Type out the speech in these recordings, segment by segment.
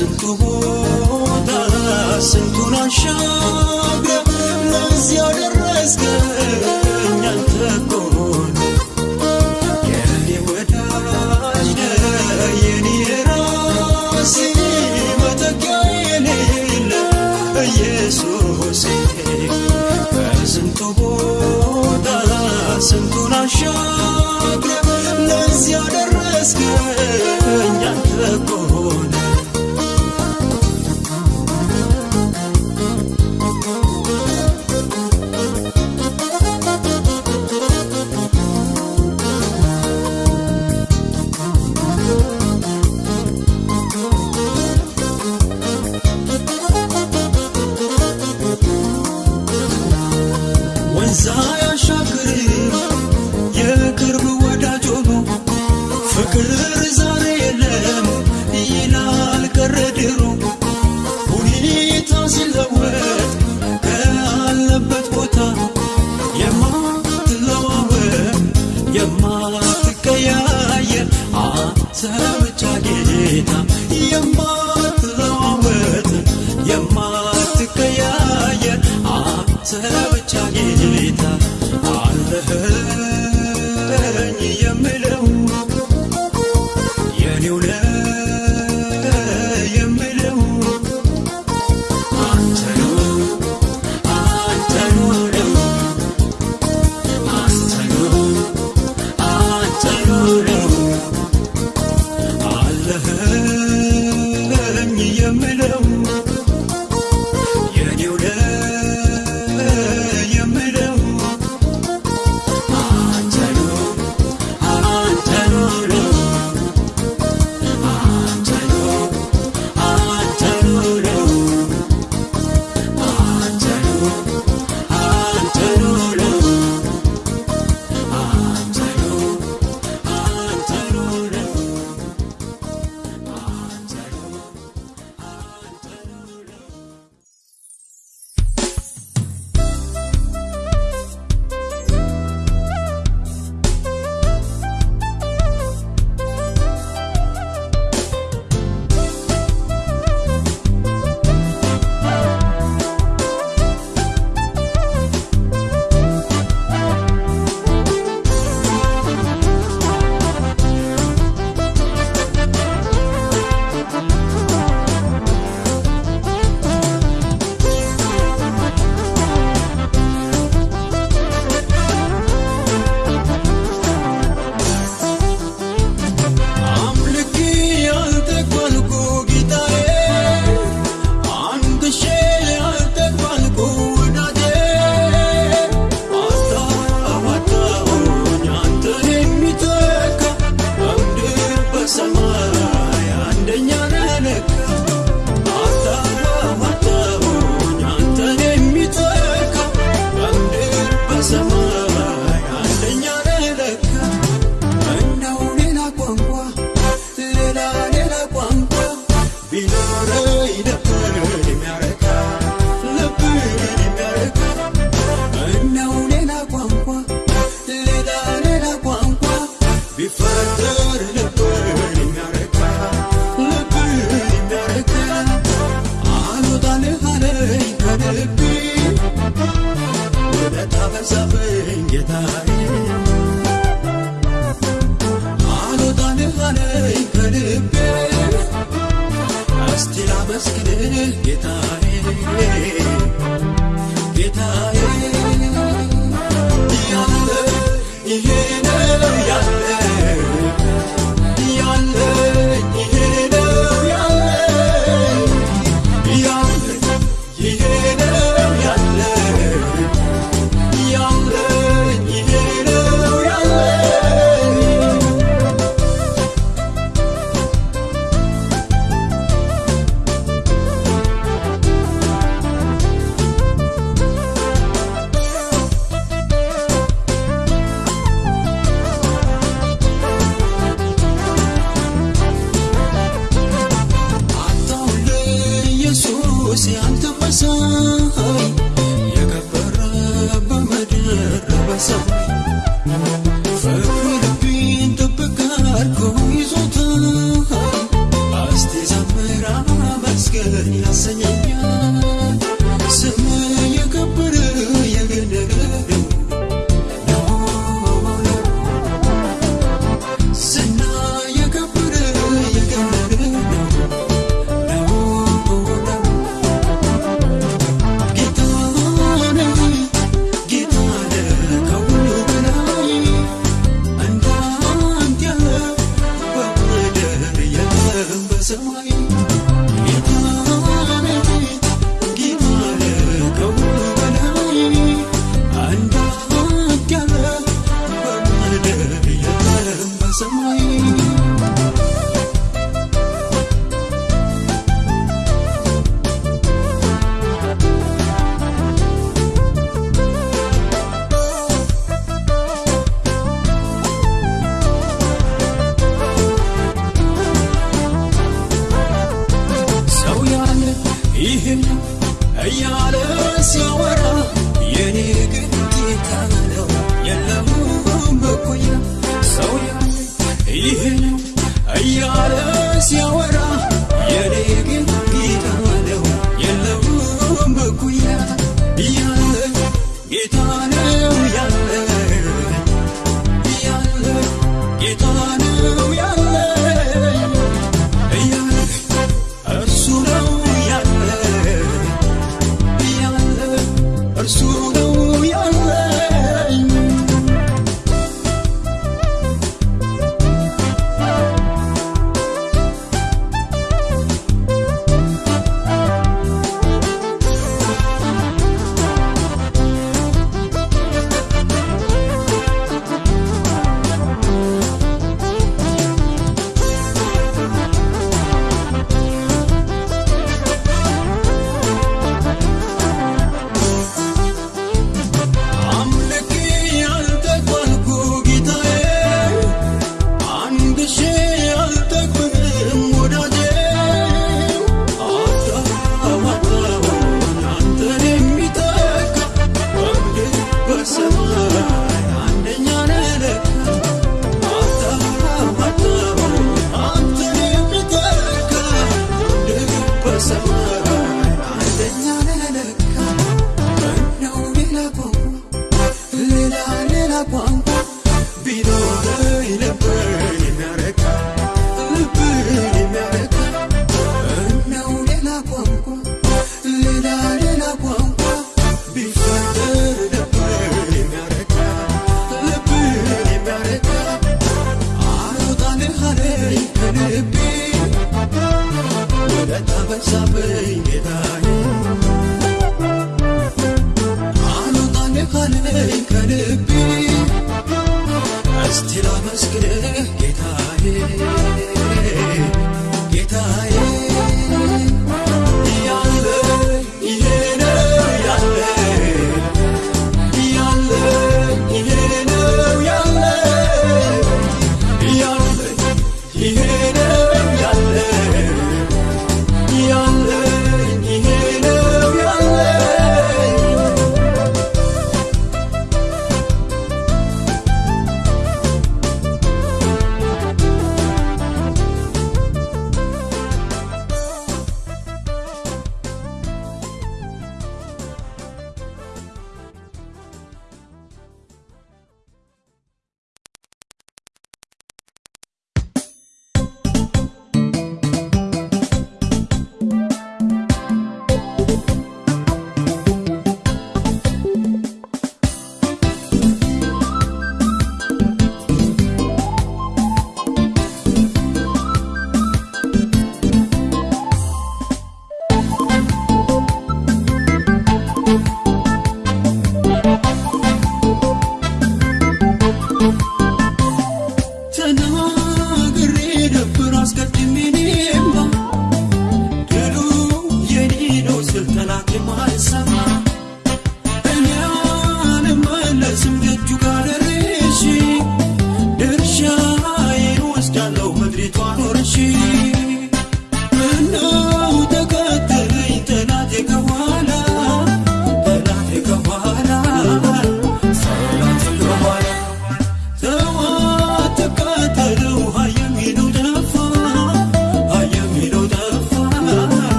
ስንቱ ቦታ ስንቱን አሻግረ ለዚህ ያደረስከኝ አንተ ኮን የኔ ወዳጅ ነ የኔ ራሴ መተኪያ የሌለ ኢየሱሴ በስንቱ ቦታ ስንቱን አሻግረ ለዚህ ያደረስከኝ አንተ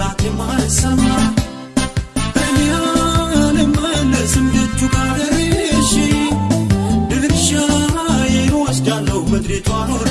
ጠላት የማይሰማ እኔ አልመለስም ልጁ ጋር እሺ ድርሻዬ ወስዳለሁ ምድሪቷን ወር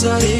coisa.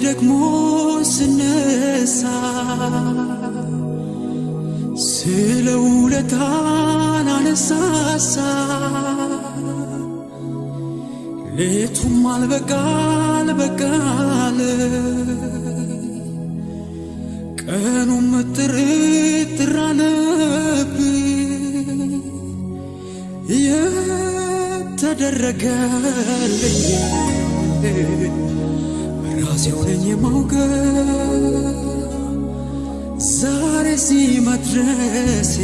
ደግሞ ስነሳ ስለ ውለታን አነሳሳ። ሌቱም አልበቃል በቃለ ቀኑም ጥርጥር አለብኝ። የተደረገልኝ የማውቀው ዛሬ እዚህ መድረሴ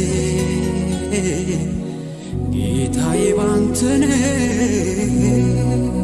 ጌታዬ ባንተ ነው።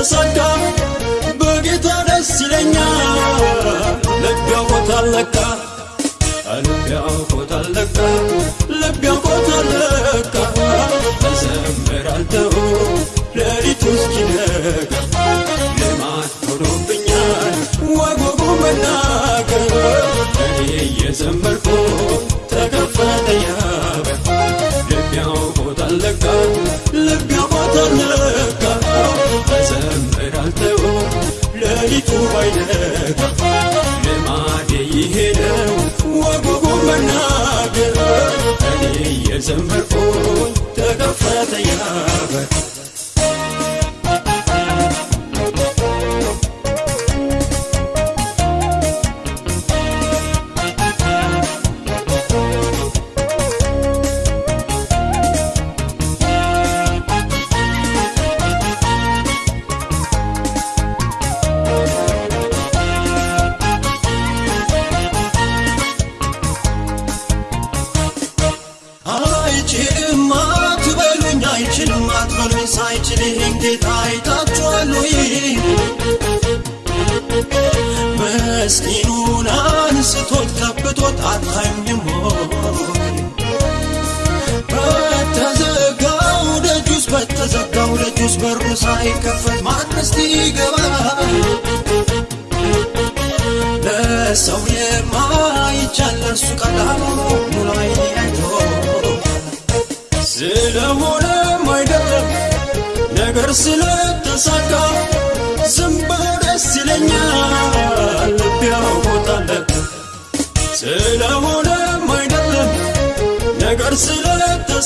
ተሳካ። በጌታ ደስ ይለኛ ልብ ያውቆታል ለካ ልብ ያውቆታል ለካ ልብ ያውቆታል ለካ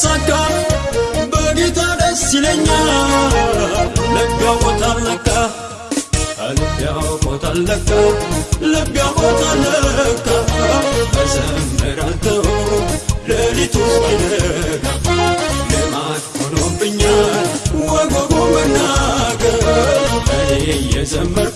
ሲሳካ በጌታ ደስ ይለኛል። ልብ ያውቆታል ለካ ልብ ያውቆታል ለካ ልብ ያውቆታል ለካ መዘምር አልተው ሌሊቱ ሲነጋ ልማድ ሆኖብኛል ወጎጎ መናገር እኔ እየዘመርኩ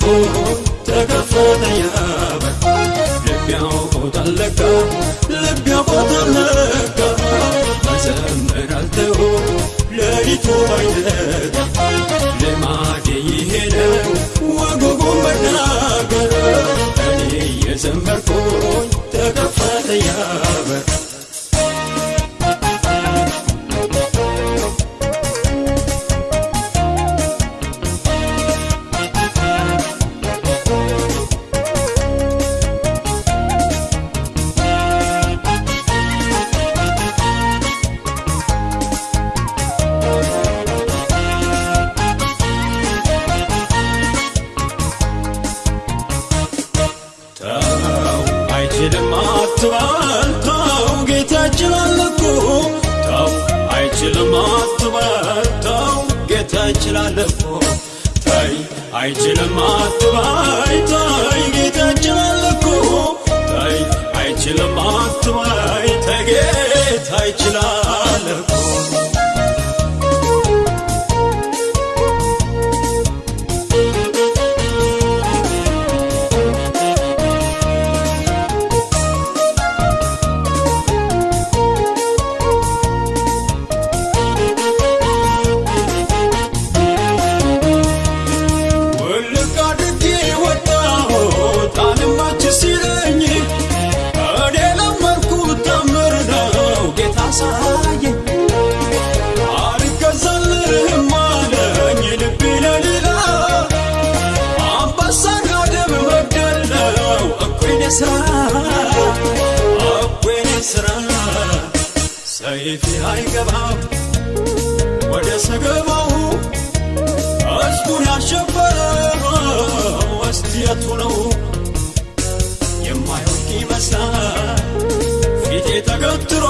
ተገትሮ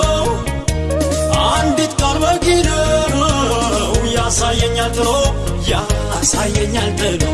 አንዲት ቃል በቂ ነው ያሳየኛል ጥሎ ያሳየኛል ጥሎ